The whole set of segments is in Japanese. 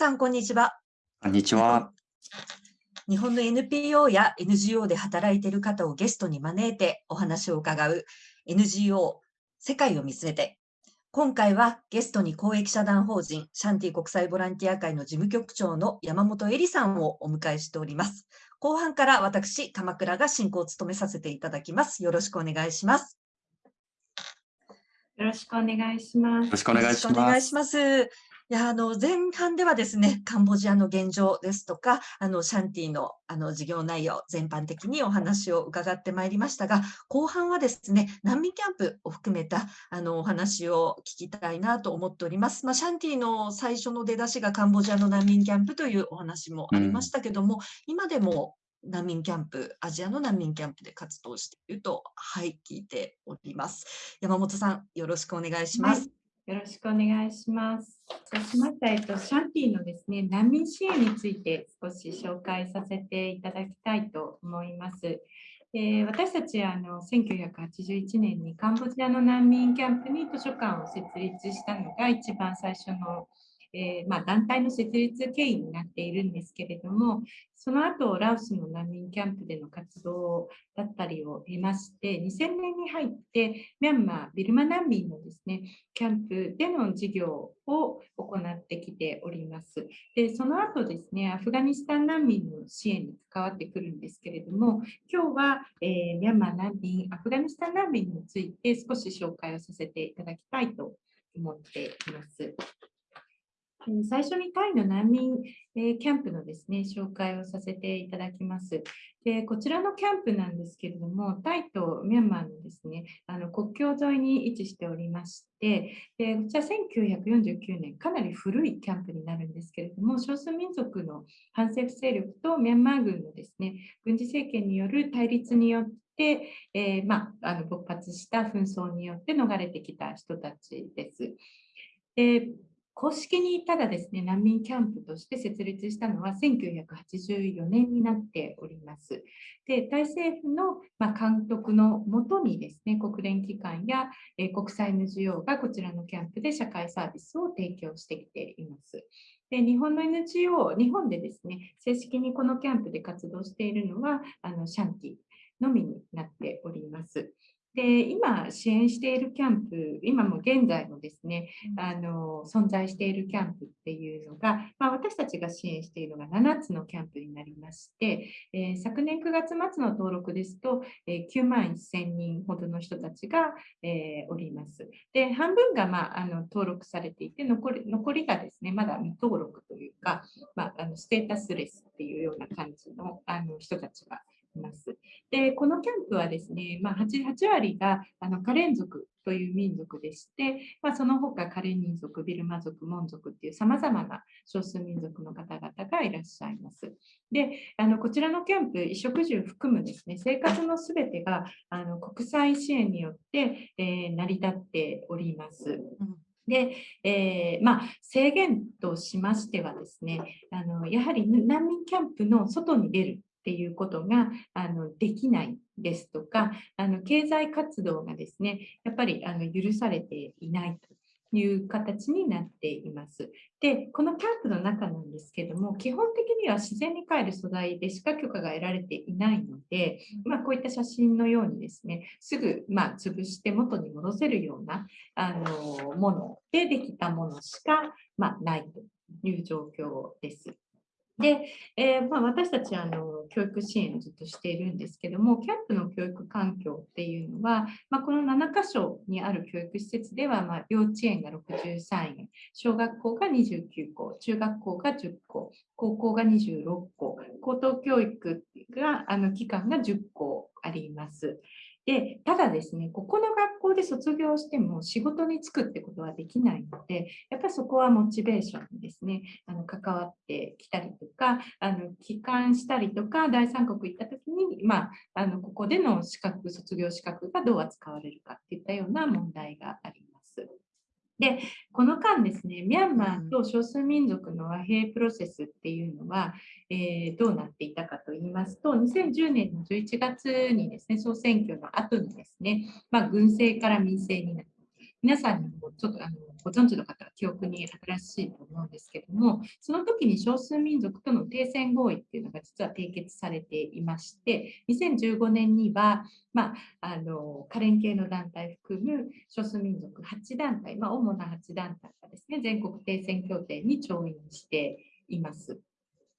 さん、こんにちは。こんにちは。日本の NPO や NGO で働いている方をゲストに招いてお話を伺う NGO 世界を見据えて。今回はゲストに公益社団法人シャンティ国際ボランティア会の事務局長の山本恵里さんをお迎えしております。後半から私、鎌倉が進行を務めさせていただきます。よろしくお願いします。よろしくお願いします。よろしくお願いします。いや、あの、前半ではですね、カンボジアの現状ですとか、あの、シャンティの、あの、事業内容、全般的にお話を伺ってまいりましたが、後半はですね、難民キャンプを含めた、あの、お話を聞きたいなと思っております。まあ、シャンティの最初の出だしがカンボジアの難民キャンプというお話もありましたけども、うん、今でも難民キャンプ、アジアの難民キャンプで活動していると、はい、聞いております。山本さん、よろしくお願いします。はいよろしくお願いします。そうしました、えっと、シャンティのですね、難民支援について少し紹介させていただきたいと思います。えー、私たちあの1981年にカンボジアの難民キャンプに図書館を設立したのが一番最初のえー、まあ、団体の設立経緯になっているんですけれども、その後、ラオスの難民キャンプでの活動だったりを経まして、2000年に入って、ミャンマー、ビルマ難民のですね、キャンプでの事業を行ってきております。で、その後ですね、アフガニスタン難民の支援に関わってくるんですけれども、今日は、えー、ミャンマー難民、アフガニスタン難民について少し紹介をさせていただきたいと思っています。最初にタイの難民キャンプのですね、紹介をさせていただきます。でこちらのキャンプなんですけれども、タイとミャンマーのですね、あの国境沿いに位置しておりまして、でこちら1949年、かなり古いキャンプになるんですけれども、少数民族の反政府勢力とミャンマー軍のですね、軍事政権による対立によって、えー、まあ、あの勃発した紛争によって逃れてきた人たちです。で公式にただですね、難民キャンプとして設立したのは1984年になっております。で、タイ政府の、監督のもとにですね、国連機関や、国際 NGO がこちらのキャンプで社会サービスを提供してきています。で日本の NGO、日本でですね、正式にこのキャンプで活動しているのは、あのシャンティのみになっております。で今支援しているキャンプ、今も現在もですね、あの存在しているキャンプっていうのが、まあ、私たちが支援しているのが7つのキャンプになりまして、えー、昨年9月末の登録ですと、えー、9万1000人ほどの人たちが、えー、おります。で、半分が、まあ、あの登録されていて残り、残りがですね、まだ未登録というか、まあ、あのステータスレスっていうような感じのあの人たちがいます。で、このキャンプはですね、まあ8、8, 割があのカレン族という民族でして、まあ、その他カレン民族、ビルマ族、モン族っていうさまざまな少数民族の方々がいらっしゃいます。で、あのこちらのキャンプ、衣食住含むですね、生活のすべてがあの国際支援によって、えー、成り立っております。で、えー、まあ、制限としましてはですね、あのやはり難民キャンプの外に出るっていうことがあのできないですとかあの経済活動がですねやっぱりあの許されていないという形になっています。で、このキャンプの中なんですけども、基本的には自然に帰る素材でしか許可が得られていないので、まあ、こういった写真のようにですね、すぐ、まあ、潰して元に戻せるようなあのものでできたものしか、まあ、ないという状況です。で、えー、まあ、私たちあの教育支援をずっとしているんですけども、キャンプの教育環境っていうのは、まあ、この7箇所にある教育施設では、まあ、幼稚園が63円、小学校が29校、中学校が10校、高校が26校、高等教育があの機関が10校あります。で、ただですね、ここの学校で卒業しても仕事に就くってことはできないので、やっぱりそこはモチベーションにですね、あの関わってきたりとか、あの帰還したりとか、第三国行った時に、まあ、あのここでの資格、卒業資格がどう扱われるかっていったような問題があります。で、この間ですね、ミャンマーと少数民族の和平プロセスっていうのは、えー、どうなっていたかと言いますと、2010年の11月にですね、総選挙の後にですね、まあ、軍政から民政になって、皆さんにもちょっとあのご存知の方は記憶に新しいと思うんですけども、その時に少数民族との停戦合意っていうのが実は締結されていまして、2015年には、まあ、あのカレン系の団体含む少数民族8団体、まあ、主な8団体がですね、全国停戦協定に調印しています。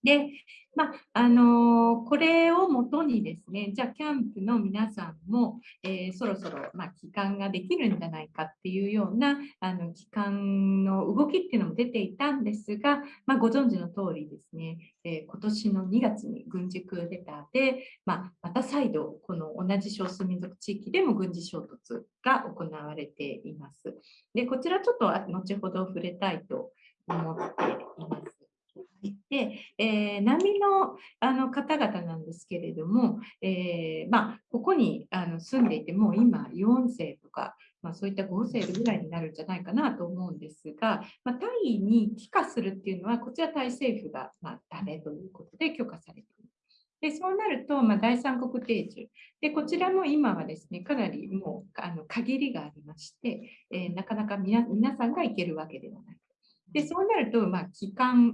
で、まあ、あのー、これをもとにですね、じゃあキャンプの皆さんも、えー、そろそろ、まあ、帰還ができるんじゃないかっていうようなあの帰還の動きっていうのも出ていたんですが、まあ、ご存知の通りですね、えー、今年の2月に軍事クーデターで、ま、また再度この同じ少数民族地域でも軍事衝突が行われています。でこちらちょっと後ほど触れたいと思っています。で、えー、難民のあの方々なんですけれども、えー、まあ、ここにあの住んでいても今4世とか、まあ、そういった5世ぐらいになるんじゃないかなと思うんですが、まあ、タイに帰化するっていうのはこちらタイ政府が、まあ、ダメということで許可されている。でそうなると、まあ、第三国定住で、こちらも今はですね、かなりもうあの限りがありまして、えー、なかなか皆さんが行けるわけではない。でそうなると、まあ、帰還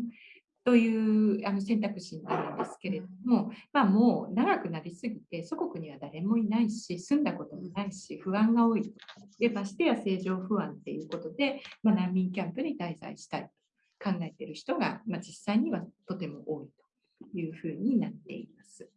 というあの選択肢になるんですけれども、まあ、もう長くなりすぎて祖国には誰もいないし住んだこともないし不安が多いでましてや正常不安ということで、まあ、難民キャンプに滞在したいと考えている人が、まあ、実際にはとても多いというふうになっています。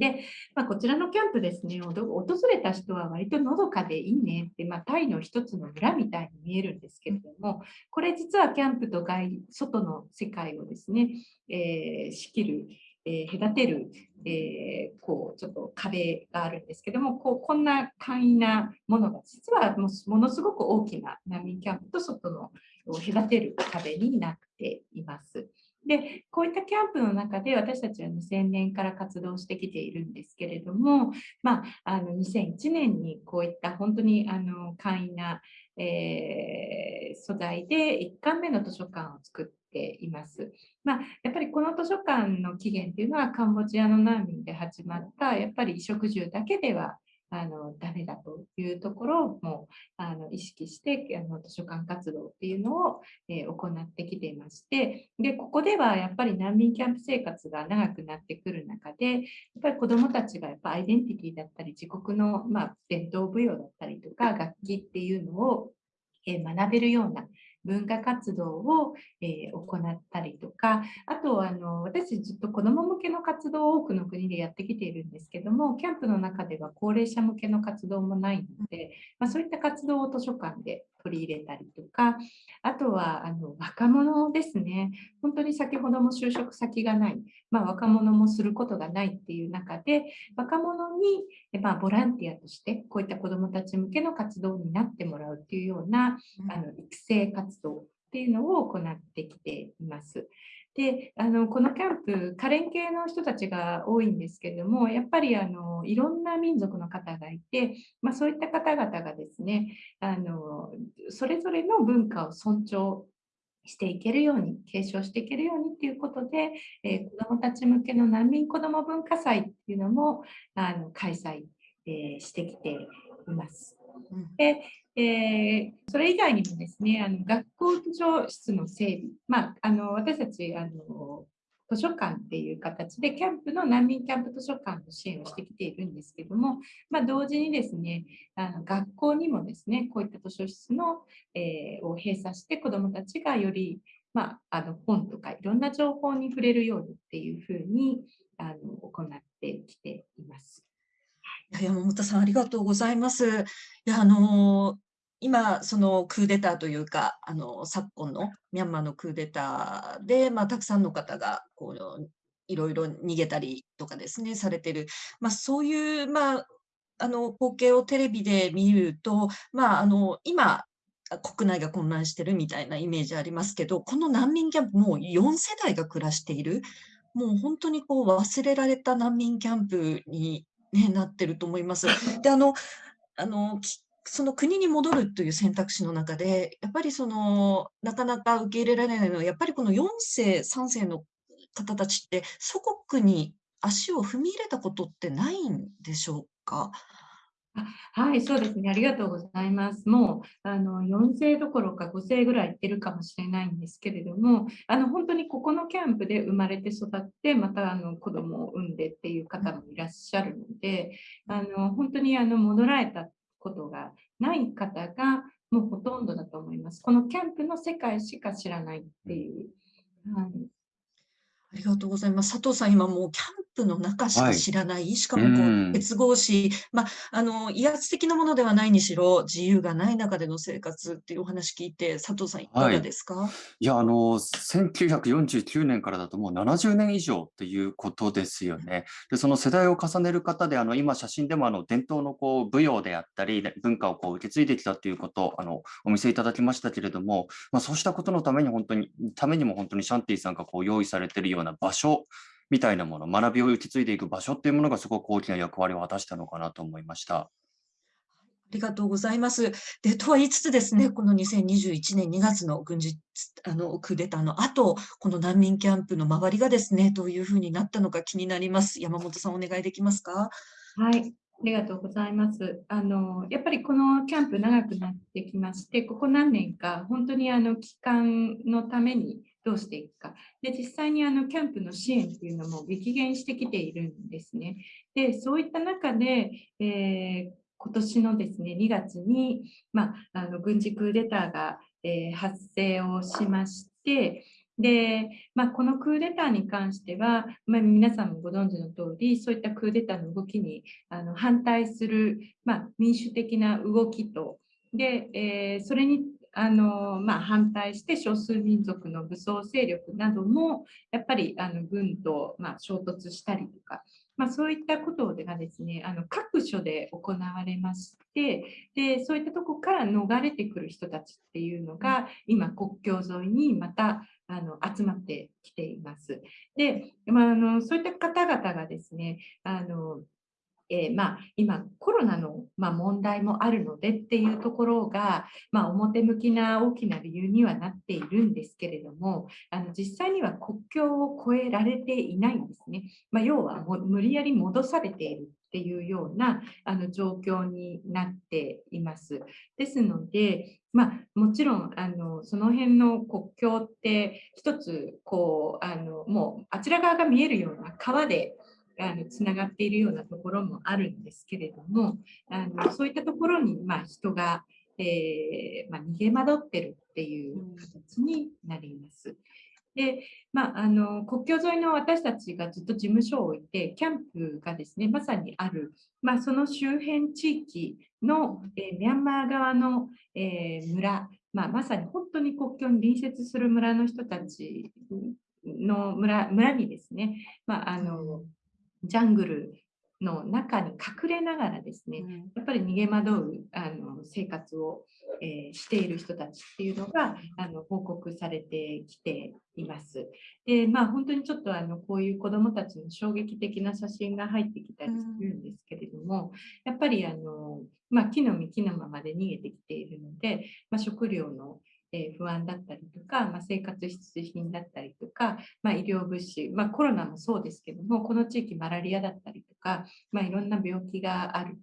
で、まあ、こちらのキャンプですね、訪れた人は割とのどかでいいねって、まあ、タイの一つの村みたいに見えるんですけれども、これ実はキャンプと外外の世界をですね、えー、仕切る、えー、隔てる、えー、こうちょっと壁があるんですけども、こうこんな簡易なものが実はもものすごく大きな難民キャンプと外の隔てる壁になっています。で、こういったキャンプの中で私たちは2000年から活動してきているんですけれども、まあ、あの2001年にこういった本当にあの簡易な、えー、素材で1巻目の図書館を作っています。まあ、やっぱりこの図書館の起源っていうのはカンボジアの難民で始まったやっぱり衣食住だけではあのダメだというところもあの意識してあの図書館活動っていうのを、えー、行ってきていましてでここではやっぱり難民キャンプ生活が長くなってくる中でやっぱり子どもたちがやっぱアイデンティティだったり自国の、まあ、伝統舞踊だったりとか楽器っていうのを、えー、学べるような文化活動を、えー、行ったりとか、あとあの私ずっと子ども向けの活動を多くの国でやってきているんですけども、キャンプの中では高齢者向けの活動もないので、まあ、そういった活動を図書館で取り入れたりとか、あとはあの若者ですね、本当に先ほども就職先がない、まあ、若者もすることがないっていう中で、若者に、まあ、ボランティアとしてこういった子どもたち向けの活動になってもらうっていうような、あの育成活動っていうのを行ってきています。であのこのキャンプ、カレン系の人たちが多いんですけれども、やっぱりあのいろんな民族の方がいて、まあ、そういった方々がですねあの、それぞれの文化を尊重していけるように、継承していけるようにということで、えー、子どもたち向けの難民子ども文化祭っていうのもあの開催、えー、してきています。でえー、それ以外にもですね、あの学校図書室の整備、まあ、あの私たちあの図書館っていう形でキャンプの難民キャンプ図書館の支援をしてきているんですけども、まあ、同時にですねあの学校にもですねこういった図書室の、えー、を閉鎖して子どもたちがより、まあ、あの本とかいろんな情報に触れるようにっていうふうにあの行ってきています。山本さん、ありがとうございます。いや、あの今、そのクーデターというか、あの昨今のミャンマーのクーデターで、まあ、たくさんの方がこういろいろ逃げたりとかですね、されてる、まあ、そういう、まあ、あの光景をテレビで見ると、まあ、あの今、国内が混乱してるみたいなイメージありますけど、この難民キャンプ、もう4世代が暮らしている、もう本当にこう忘れられた難民キャンプにね、なってると思います。で、あの、あの、その国に戻るという選択肢の中で、やっぱりその、なかなか受け入れられないのは、やっぱりこの4世、3世の方たちって、祖国に足を踏み入れたことってないんでしょうか？はい、そうですね。ありがとうございます。もうあの4世どころか5世ぐらい行ってるかもしれないんですけれども、あの本当にここのキャンプで生まれて育って、またあの子供を産んでっていう方もいらっしゃるので、あの本当にあの戻られたことがない方がもうほとんどだと思います。このキャンプの世界しか知らないっていう。はい、ありがとうございます。佐藤さん、今もうキャンプの中しか知らない、しかもこう結合し、まあ、あの威圧的なものではないにしろ、自由がない中での生活っていうお話聞いて、佐藤さん、い。かがですか？いや、あの、1949年からだともう70年以上っていうことですよね。で、その世代を重ねる方で、あの、今写真でもあの伝統のこう舞踊であったり、文化をこう受け継いできたっていうことをあのお見せいただきましたけれども、まあ、そうしたことのために本当に、ためにも本当にシャンティさんがこう用意されているような場所みたいなもの、学びを受け継いでいく場所っていうものがすごく大きな役割を果たしたのかなと思いました。ありがとうございます。で、とは言いつつですね、この2021年2月の軍事あのクーデターの後、この難民キャンプの周りがですね、どういうふうになったのか気になります。山本さん、お願いできますか？はい。ありがとうございます。あのやっぱりこのキャンプ長くなってきまして、ここ何年か本当にあの期間のためにどうしていくか。で、実際にあのキャンプの支援っていうのも激減してきているんですね。で、そういった中で、えー、今年のですね、2月に、まあ、あの軍事クーデターが、えー、発生をしまして、で、まあ、このクーデターに関しては、まあ、皆さんもご存知の通り、そういったクーデターの動きにあの反対する、まあ、民主的な動きと、で、えー、それにあの、まあ、反対して少数民族の武装勢力などもやっぱりあの軍と、まあ、衝突したりとか、まあ、そういったことがですねあの各所で行われましてでそういったとこから逃れてくる人たちっていうのが今国境沿いにまたあの集まってきています。で、まあ、あのそういった方々がですねあのえー、まあ、今コロナの、ま、問題もあるのでっていうところが、まあ、表向きな大きな理由にはなっているんですけれどもあの実際には国境を越えられていないんですね、まあ、要は無理やり戻されているっていうようなあの状況になっています。ですので、まあ、もちろんあのその辺の国境って一つこうあのもうあちら側が見えるような川であのつながっているようなところもあるんですけれどもあのそういったところに、まあ、人が、えー、まあ、逃げ惑ってるっていう形になります。で、まあ、あの国境沿いの私たちがずっと事務所を置いてキャンプがですねまさにある、まあ、その周辺地域の、え、ミャンマー側の、えー、村、まあ、まさに本当に国境に隣接する村の人たちの村村にですね、まあ、あのジャングルの中に隠れながらですね、うん、やっぱり逃げ惑うあの生活を、えー、している人たちっていうのがあの報告されてきています。で、まあ本当にちょっとあのこういう子どもたちの衝撃的な写真が入ってきたりするんですけれども、うん、やっぱりあの、まあ、木の実木のままで逃げてきているので、まあ、食料のえ不安だったりとか、まあ、生活必需品だったりとか、まあ、医療物資、まあ、コロナもそうですけどもこの地域マラリアだったりとか、まあ、いろんな病気がある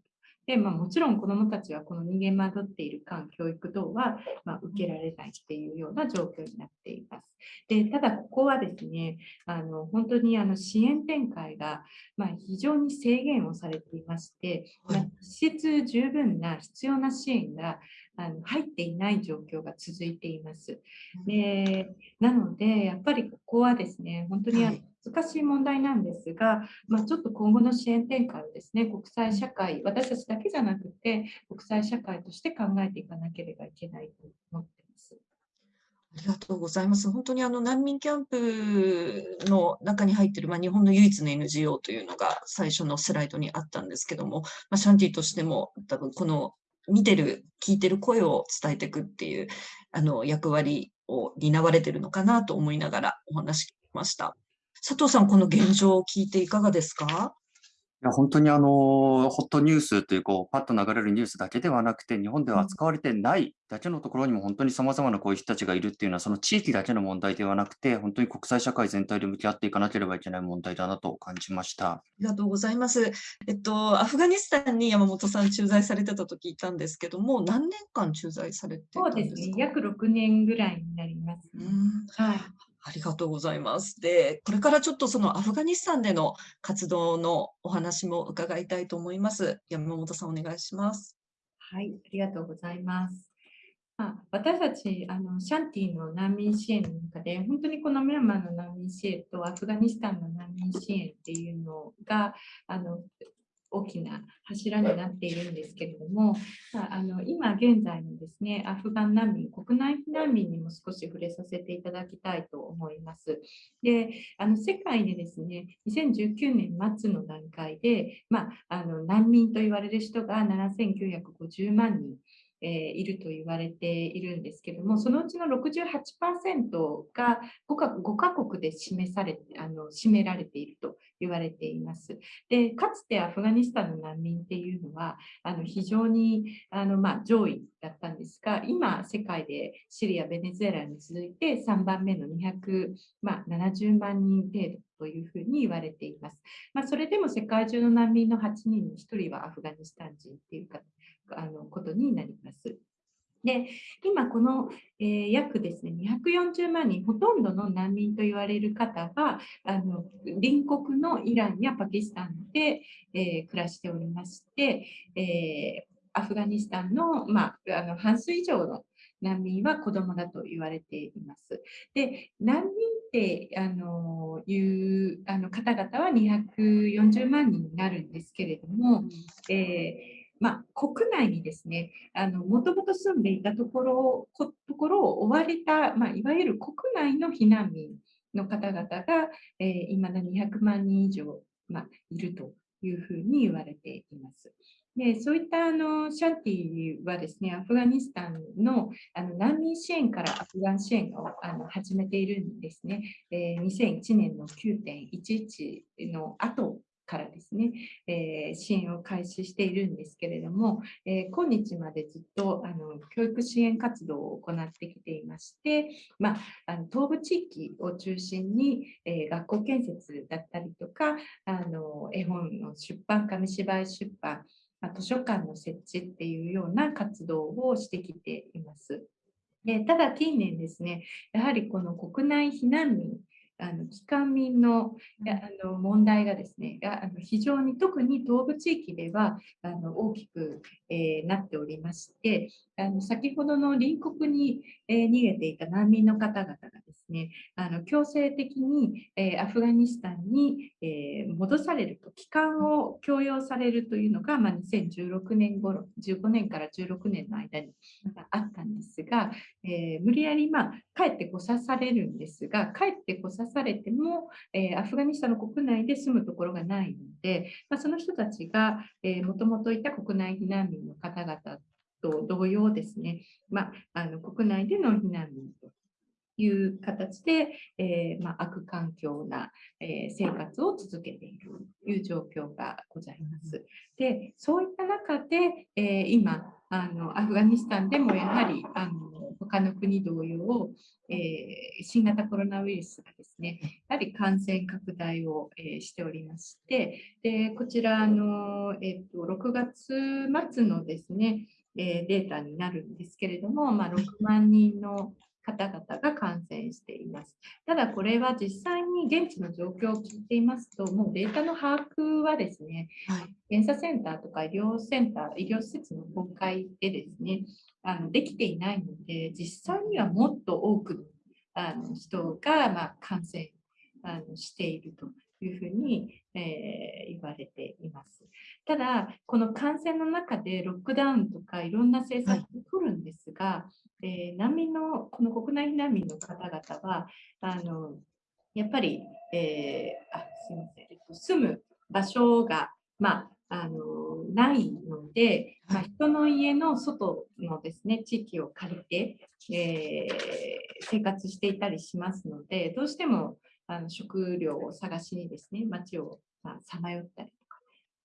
で、まあ、もちろん子どもたちはこの逃げ惑っている間教育等は、まあ、受けられないっていうような状況になっています。でただ、ここはですね、あの本当にあの支援展開が、まあ、非常に制限をされていまして、まあ、施設十分な必要な支援があの入っていない状況が続いています。でなので、やっぱりここはですね、本当に難しい問題なんですが、まあ、ちょっと今後の支援展開をですね、国際社会、私たちだけじゃなくて、国際社会として考えていかなければいけないと思っています。ありがとうございます。本当にあの難民キャンプの中に入っている、まあ、日本の唯一の NGO というのが最初のスライドにあったんですけども、まあ、シャンティとしても多分この見てる、聞いてる声を伝えていくっていうあの役割を担われてるのかなと思いながらお話しました。佐藤さん、この現状を聞いていかがですか？いや本当にあのホットニュースというこうパッと流れるニュースだけではなくて日本では扱われてないだけのところにも本当にさまざまなこういう人たちがいるっていうのはその地域だけの問題ではなくて本当に国際社会全体で向き合っていかなければいけない問題だなと感じました。ありがとうございます。えっと、アフガニスタンに山本さん駐在されてたと聞いたんですけども、何年間駐在されてたそうんでか？ですすね、約6年ぐらいになりますね。うんはい。ありがとうございます。で、これからちょっとそのアフガニスタンでの活動のお話も伺いたいと思います。山本さん、お願いします。はい、ありがとうございます。まあ、私たちあのシャンティの難民支援の中で本当にこのミャンマーの難民支援とアフガニスタンの難民支援っていうのがあの大きな柱になっているんですけれども、まあ、あの今現在のですねアフガン難民国内避難民にも少し触れさせていただきたいと思います。であの世界でですね2019年末の段階で、まあ、あの難民と言われる人が7950万人。えーいると言われているんですけども、そのうちの68%が 5, か5カ国で示されあの占められていると言われています。で、かつてアフガニスタンの難民っていうのは、あの非常にあの、まあ、上位だったんですが、今、世界でシリア、ベネズエラに続いて3番目の270、まあ、万人程度というふうに言われています。まあ、それでも世界中の難民の8人に1人はアフガニスタン人っていうかあのことになります。で今、この、えー約ですね240万人、ほとんどの難民と言われる方があの隣国のイランやパキスタンで、えー暮らしておりまして、えーアフガニスタンの,、まあ、あの半数以上の難民は子供だと言われています。で難民ってあのいうあの方々は240万人になるんですけれども、えーまあ、国内にですね、もともと住んでいたところをところを追われた、まあ、いわゆる国内の避難民の方々が、えー、いまだ200万人以上、まあ、いるというふうに言われています。でそういったあのシャンティはですね、アフガニスタンのあの難民支援からアフガン支援をあの始めているんですね。えー、2001年の9.11の後からですね、えー、支援を開始しているんですけれども、えー、今日までずっとあの教育支援活動を行ってきていまして、まあ、あの東部地域を中心に、えー、学校建設だったりとかあの絵本の出版紙芝居出版ま、図書館の設置っていうような活動をしてきています。でただ近年ですね、やはりこの国内避難民、あの帰還民のあの問題がですね、あの非常に特に東部地域ではあの大きく、えー、なっておりまして、あの先ほどの隣国に、えー、逃げていた難民の方々がね、あの強制的に、えー、アフガニスタンに、え戻されると、帰還を強要されるというのが、まあ、2016年頃、15年から16年の間にあったんですが、え無理やり、まあ、帰ってこさされるんですが、帰ってこさされても、えアフガニスタンの国内で住むところがないので、まあ、その人たちが、もともといた国内避難民の方々と同様ですね、まあ、あの国内での避難民という形で、えー、まあ、悪環境な、えー、生活を続けているという状況がございます。で、そういった中で、えー、今あの、アフガニスタンでもやはりあの他の国同様、え新型コロナウイルスがですね、やはり感染拡大を、えしておりまして、でこちらの、えっと6月末のですね、えデータになるんですけれども、まあ、6万人の方々が感染しています。ただこれは実際に現地の状況を聞いていますと、もうデータの把握はですね、はい、検査センターとか医療センター、医療施設の崩壊でですね、あのできていないので、実際にはもっと多くのあの人が、まあ、感染あのしているというふうに、えー、言われています。ただ、この感染の中でロックダウンとかいろんな政策を取るんですが、はい、えー、難民の、この国内避難民の方々は、あのやっぱり、えー、あすみません、えっと、住む場所が、まあ、あのないので、まあ、人の家の外のですね地域を借りて、えー、生活していたりしますので、どうしてもあの食料を探しにですね、街をさまよったりとか。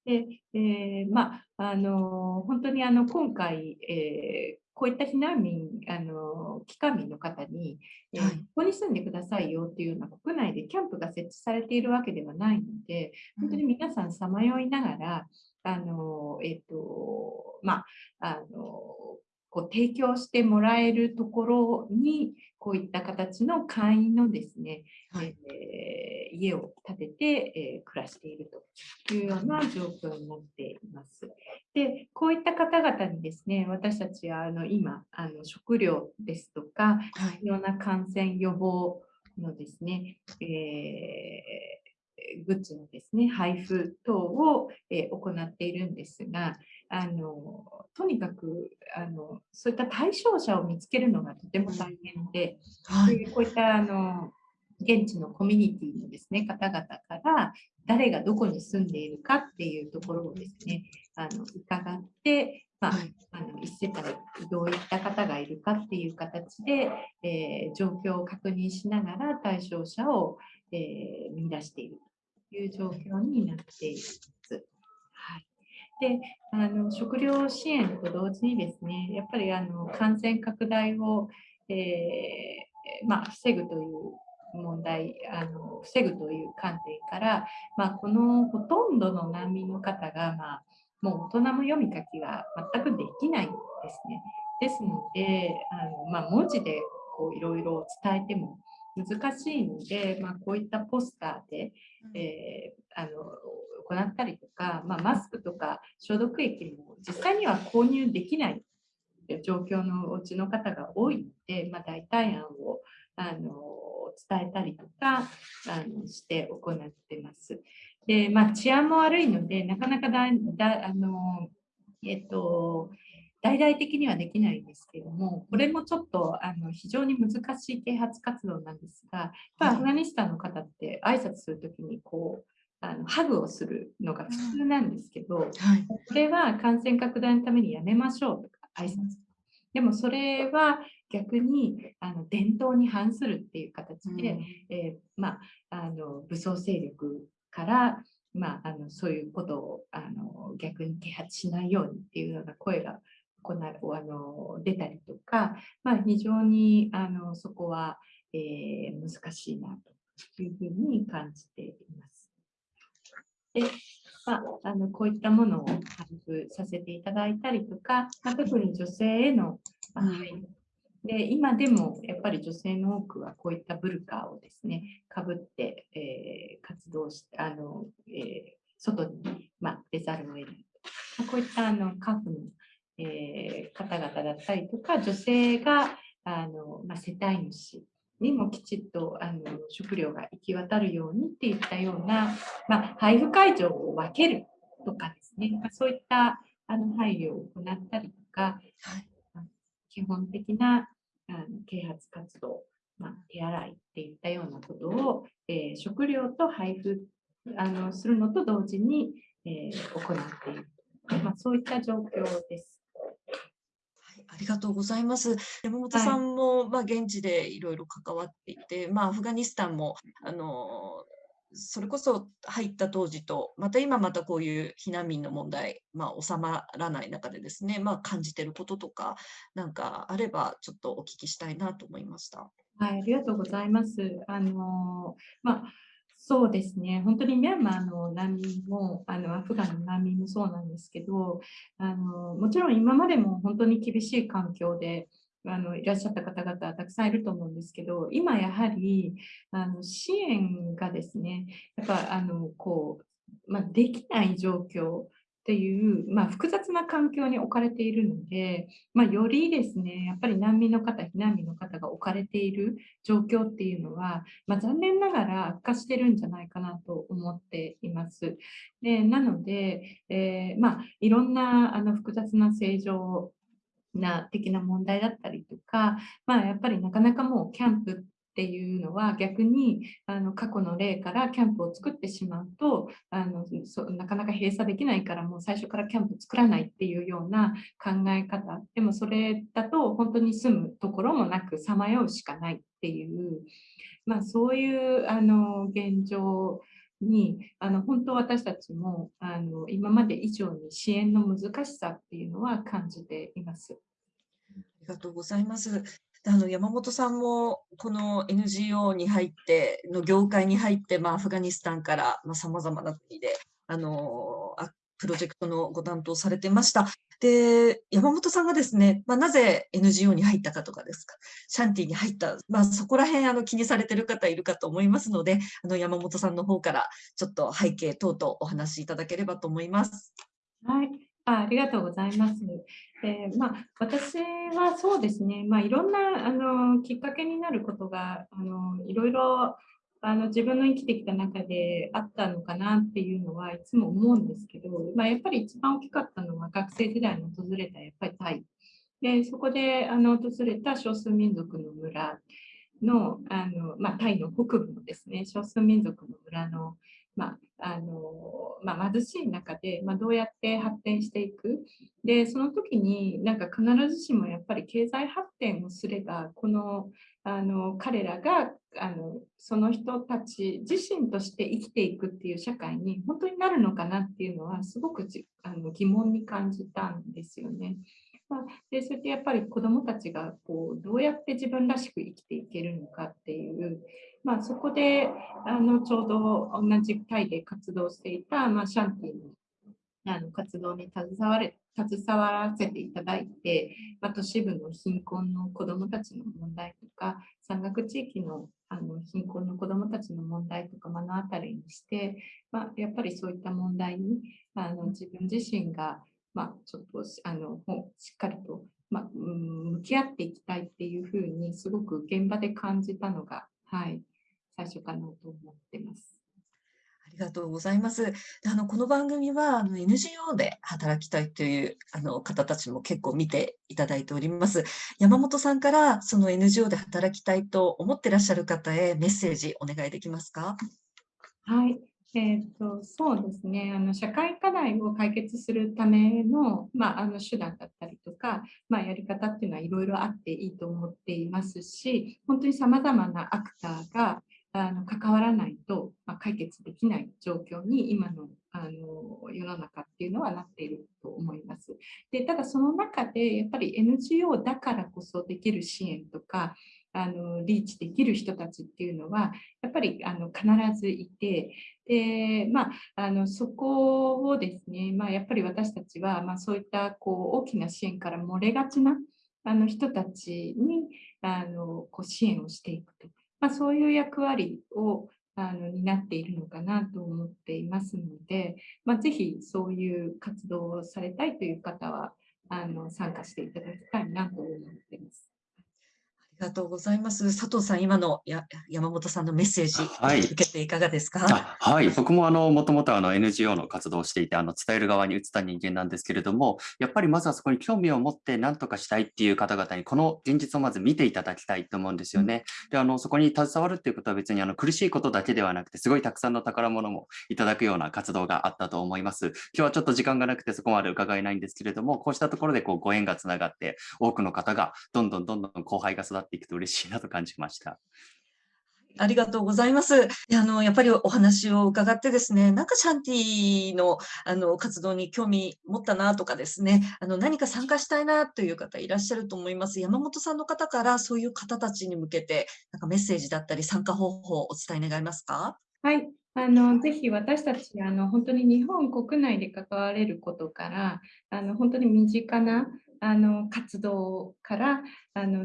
で、えー、まあ、あの本当にあの今回、えー、こういった避難民、あの帰還民の方に、えー、ここに住んでくださいよっていうような国内でキャンプが設置されているわけではないので、本当に皆さんさまよいながら、あのえっ、ー、とまあ、あのこう提供してもらえるところにこういった形の会員のですね、はい、えー、家を建てて、えー、暮らしているというような状況になっています。で、こういった方々にですね、私たちはあの今あの食料ですとか、はい、いろんな感染予防のですね、えーグッズのですね、配布等を、え行っているんですが、あのとにかくあのそういった対象者を見つけるのがとても大変で、はい、こういったあの現地のコミュニティのですね方々から誰がどこに住んでいるかっていうところをですねあの伺って、まあ、あの1世帯どういった方がいるかっていう形で、えー、状況を確認しながら対象者を、えー、見出しているという状況になっています。はいであの食料支援と同時にですねやっぱりあの感染拡大を、えー、まあ、防ぐという問題あの防ぐという観点から、まあ、このほとんどの難民の方が、まあ、もう大人も読み書きが全くできないんですね。ですのであの、まあ、文字でいろいろ伝えても難しいので、まあ、こういったポスターで、えー、あの行ったりとか、まあ、マスクとか消毒液も実際には購入できない状況のお家の方が多いので、まあ、代替案をあの伝えたりとかあのして行ってます。で、まあ、治安も悪いので、なかなかだだあの、えっと、大々的にはできないんですけども、これもちょっとあの非常に難しい啓発活動なんですが、アフガニスタンの方って挨拶するときにこうあのハグをするのが普通なんですけど、はい、これは感染拡大のためにやめましょうとか挨拶。でもそれは逆にあの伝統に反するっていう形で、うん、えー、まあ、あの武装勢力から、まあ、あのそういうことをあの逆に啓発しないようにっていうような声がこなあの出たりとか、まあ、非常にあのそこは、えー、難しいなというふうに感じています。で、まあ、あのこういったものを配布させていただいたりとか、まあ、特に女性への配慮、で今でもやっぱり女性の多くはこういったブルカをですねかぶって、えー、活動してあの、えー、外に、まあ、出ざるを得ない、まあ、こういったあのカフの、えー、方々だったりとか女性があの、まあ、世帯主にもきちっとあの食料が行き渡るようにっていったような、まあ、配布会場を分けるとかですね、まあ、そういったあの配慮を行ったりとか、はい、基本的なあの啓発活動、まあ、手洗いっていったようなことを、えー、食料と配布あのするのと同時に、えー、行っている、まあ、そういった状況です。ありがとうございます。山本さんも、はい、まあ、現地でいろいろ関わっていて、まあ、アフガニスタンもあのそれこそ入った当時と、また今またこういう避難民の問題、まあ、収まらない中でですね、まあ、感じてることとか、なんかあれば、ちょっとお聞きしたいなと思いました。はい、ありがとうございます。あのまあそうですね、本当にミャンマーの難民も、あのアフガンの難民もそうなんですけどあの、もちろん今までも本当に厳しい環境であのいらっしゃった方々たくさんいると思うんですけど、今やはりあの支援がですね、やっぱあのこう、まあ、できない状況っていう、まあ、複雑な環境に置かれているので、まあ、よりですね、やっぱり難民の方、避難民の方が置かれている状況っていうのは、まあ、残念ながら悪化してるんじゃないかなと思っています。でなので、えー、ま、いろんなあの複雑な正常な的な問題だったりとか、まあ、やっぱりなかなかもうキャンプっていうのは逆にあの過去の例からキャンプを作ってしまうとあのそなかなか閉鎖できないからもう最初からキャンプ作らないっていうような考え方。でもそれだと本当に住むところもなくさまようしかないっていう、まあ、そういうあの現状にあの本当私たちもあの今まで以上に支援の難しさっていうのは感じています。ありがとうございます。あの山本さんもこの NGO に入っての業界に入って、まあ、アフガニスタンからさまざ、まな国であのプロジェクトのご担当されてました。で、山本さんがですね、まあ、なぜ NGO に入ったかとかですか、シャンティに入った、まあ、そこら辺あの気にされてる方いるかと思いますので、あの山本さんの方からちょっと背景等々お話しいただければと思います。はい。あありがとうございます。えー、まあ、私はそうですね、まあ、いろんなあのきっかけになることがあのいろいろあの自分の生きてきた中であったのかなっていうのはいつも思うんですけど、まあ、やっぱり一番大きかったのは学生時代に訪れたやっぱりタイ。でそこであの訪れた少数民族の村のあの、まあ、タイの北部のですね少数民族の村のまああのまあ、貧しい中で、ま、どうやって発展していく。でその時になんか必ずしもやっぱり経済発展をすればこのあの彼らがあのその人たち自身として生きていくっていう社会に本当になるのかなっていうのはすごくあの疑問に感じたんですよね。まあ、でそれってやっぱり子どもたちがこうどうやって自分らしく生きていけるのかっていうまあ、そこであのちょうど同じタイで活動していた、まあ、シャンティのあの活動に携われ携わらせていただいて、まあ、都市部の貧困の子どもたちの問題とか山岳地域のあの貧困の子どもたちの問題とか目の当たりにして、まあ、やっぱりそういった問題にあの自分自身が、まあ、ちょっとあのしっかりと、まあ、向き合っていきたいっていうふうにすごく現場で感じたのが、はい、最初かなと思ってます。ありがとうございます。あのこの番組はあの NGO で働きたいというあの方たちも結構見ていただいております。山本さんからその NGO で働きたいと思ってらっしゃる方へメッセージお願いできますか？はい。えーと、そうですねあの社会課題を解決するための,、まあ、あの手段だったりとか、まあ、やり方っていうのはいろいろあっていいと思っていますし本当にさまざまなアクターがあの関わらないと、まあ、解決できない状況に今のあの世の中っていうのはなっていると思います。でただその中でやっぱり NGO だからこそできる支援とかあのリーチできる人たちっていうのはやっぱりあの必ずいてで、まあ、あのそこをですね、まあ、やっぱり私たちは、まあ、そういったこう大きな支援から漏れがちなあの人たちにあのこう支援をしていくと。まあ、そういう役割をあの担っているのかなと思っていますので、まあ、ぜひそういう活動をされたいという方はあの参加していただきたいなと思っています。ありがとうございます。佐藤さん、今のや山本さんのメッセージ、はい、受けていかがですか？はい、僕もあのもともとあの NGO の活動をしていて、あの伝える側に移った人間なんですけれども、やっぱりまずはそこに興味を持って何とかしたいっていう方々にこの現実をまず見ていただきたいと思うんですよね。で、あのそこに携わるっていうことは別にあの苦しいことだけではなくて、すごいたくさんの宝物もいただくような活動があったと思います。今日はちょっと時間がなくてそこまで伺えないんですけれども、こうしたところでこうご縁がつながって、多くの方がどんどんどんどん後輩が育っていくと嬉しいなと感じました。ありがとうございます。あの、やっぱりお話を伺ってですね、なんかシャンティのあの活動に興味持ったなとかですね、あの何か参加したいなという方いらっしゃると思います。山本さんの方からそういう方たちに向けて、なんかメッセージだったり参加方法をお伝え願いますか？はい。あのぜひ私たちあの本当に日本国内で関われることからあの本当に身近なあの活動から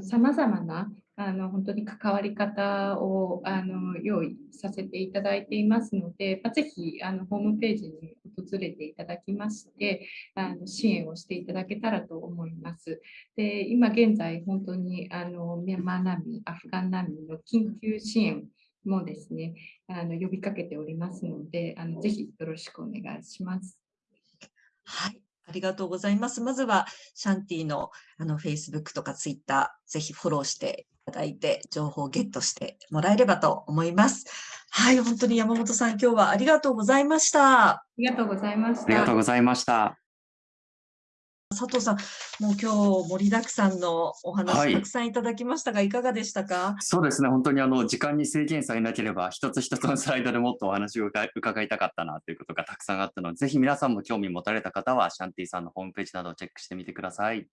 さまざまなあの本当に関わり方をあの用意させていただいていますので、まあ、ぜひあのホームページに訪れていただきましてあの支援をしていただけたらと思います。で今現在本当にあのミャンマー難民、アフガン難民の緊急支援もですねあの呼びかけておりますのであのぜひよろしくお願いします。はいありがとうございます。まずは、シャンティのあの Facebook とか Twitter、ぜひフォローしていただいて、情報をゲットしてもらえればと思います。はい、本当に山本さん、今日はありがとうございました。ありがとうございました。ありがとうございました。佐藤さん、もう今日盛りだくさんのおは話いたくさんいただきましたが、いかがでしたか？そうですね、本当にあの時間に制限さえなければ、一つ一つのスライドでもっとお話を伺い伺いたかったなということがたくさんあったので、ぜひ皆さんも興味持たれた方は、シャンティさんのホームページなどをチェックしてみてください。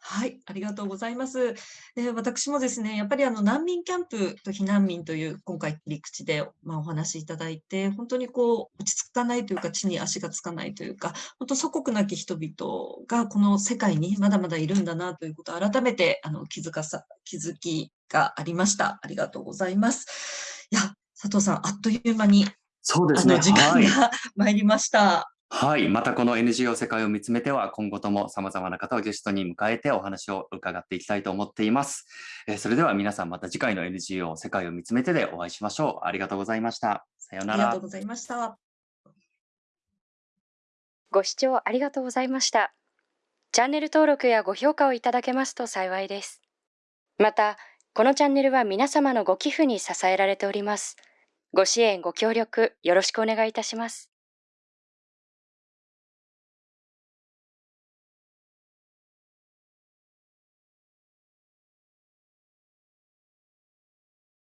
はい、ありがとうございます。で、私もですね、やっぱりあの難民キャンプと避難民という今回切り口で、まあ、お話しいただいて、本当にこう落ち着かないというか、地に足がつかないというか、本当祖国なき人々がこの世界にまだまだいるんだなということを改めてあの気づかさ気づきがありました。ありがとうございます。いや、佐藤さん、あっという間にそうですね。あの時間はい。が 参りました。はい。またこの NGO 世界を見つめては、今後とも様々な方をゲストに迎えてお話を伺っていきたいと思っています。えーそれでは皆さんまた次回の NGO 世界を見つめてでお会いしましょう。ありがとうございました。さようならありがとう。ございました。ご視聴ありがとうございました。チャンネル登録やご評価をいただけますと幸いです。また、このチャンネルは皆様のご寄付に支えられております。ご支援、ご協力、よろしくお願いいたします。